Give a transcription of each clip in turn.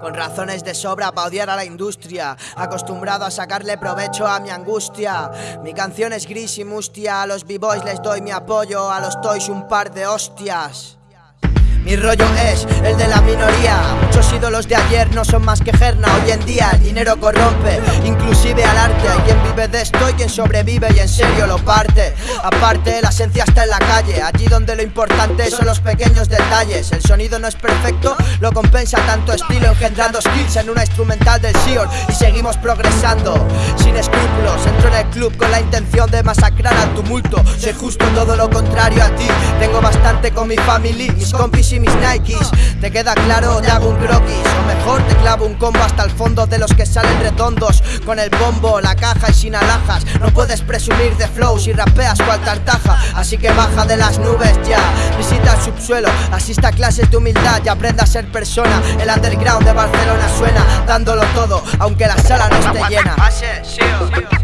Con razones de sobra para odiar a la industria Acostumbrado a sacarle provecho a mi angustia. Mi canción es gris y mustia A los b-boys les doy mi apoyo A los toys un par de hostias. Mi rollo es el de la minoría Muchos ídolos de ayer no son más que gerna. Hoy en día el dinero corrompe Inclusive al arte. Hay quien vive de esto y quien sobrevive y en serio lo parte. Aparte la esencia está en la calle. Allí donde lo importante son los pequeños detalles. El sonido no es perfecto, lo compensa tanto estilo Engendrando skills en una instrumental del Sion. Y seguimos progresando sin escrúpulos. Entro en el club con la intención de masacrar al tumulto. Soy justo todo lo contrario a ti. Tengo bastante con mi family, mis compis y mis Nikes. ¿Te queda claro? Te hago un croquis O mejor te clavo un combo hasta el fondo de los que salen redondos Con el bombo, la caja y sin alhajas. No puedes presumir de flow si rapeas cual tartaja. Así que baja de las nubes ya Visita el subsuelo, asista a clases de humildad Y aprenda a ser persona. El underground de Barcelona suena Dándolo todo, aunque la sala no esté llena.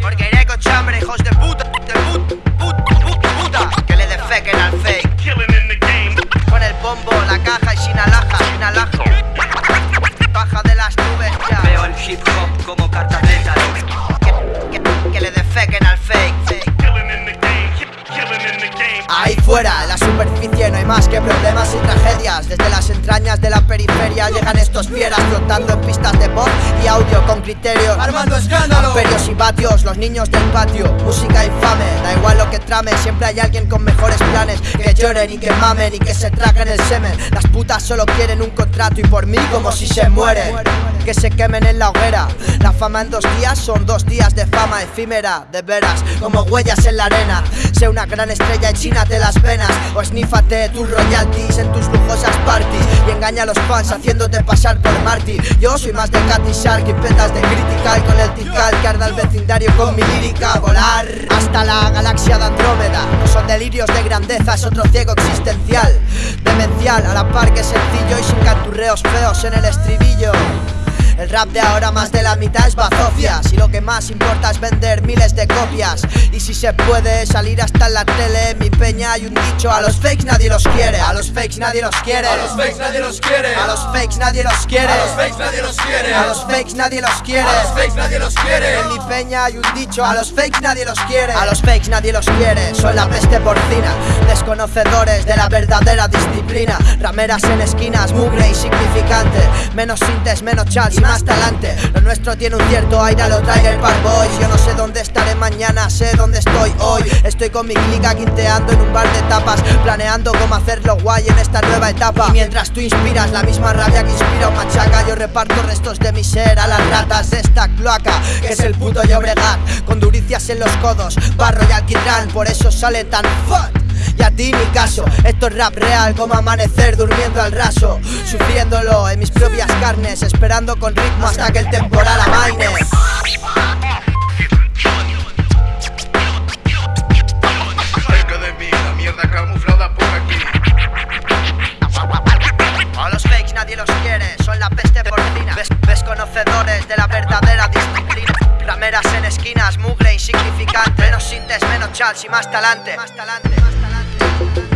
Porque iré con chambre, hijos de puta, de puta, puta, puta. Que le defequen al fake. Bombo, la caja Ahí fuera, en la superficie no hay más que problemas y tragedias. Desde las entrañas de la periferia llegan estos fieras Flotando en pistas de pop y audio con criterios. Armando escándalo. Amperios y vatios, los niños del patio Música infame, da igual lo que trame Siempre hay alguien con mejores planes. Que lloren y que mamen y que se traguen el semen. Las putas solo quieren un contrato y por mí como si se mueren Que se quemen en la hoguera. La fama en dos días son dos días de fama efímera De veras, como huellas en la arena. Sé una gran estrella y chínate las venas O esnífate tus royalties en tus lujosas parties Y engaña a los fans haciéndote pasar por Marty Yo soy más de Cat y Shark y petas de critical Con el tical que arda el vecindario con mi lírica Volar. Hasta la galaxia de Andrómeda No son delirios de grandeza, es otro ciego existencial Demencial, a la par que sencillo y sin canturreos feos en el estribillo el rap de ahora más de la mitad es bazofia. Si lo que más importa es vender miles de copias. Y si se puede salir hasta en la tele Mi peña hay un dicho A los fakes nadie los quiere A los fakes nadie los quiere A los fakes nadie los quiere A los fakes nadie los quiere A los fakes nadie los quiere A los fakes nadie los quiere A los fakes nadie los quiere. En mi peña hay un dicho A los fakes nadie los quiere A los fakes nadie los quiere Son la peste porcina Desconocedores de la verdadera disciplina. Rameras en esquinas, mugre y significante. Menos sintes, menos más talante. Lo nuestro tiene un cierto aire, lo trae el par boys Yo no sé dónde estaré mañana, sé dónde estoy hoy. Estoy con mi clica quinteando en un bar de tapas Planeando cómo hacerlo guay en esta nueva etapa. Mientras tú inspiras la misma rabia que inspira un machaca Yo reparto restos de mi ser a las ratas de esta cloaca Que es el puto Llobregat Con duricias en los codos, barro y alquitrán. Por eso sale tan fuck y a ti mi caso Esto es rap real como amanecer durmiendo al raso Sufriéndolo en mis propias carnes Esperando con ritmo hasta que el temporal amaine. Nadie los quiere, son la peste porcina. Desconocedores de la verdadera disciplina. Rameras en esquinas, mugre insignificante. Menos sintes, menos chals y más talante Más talante, más talante thank you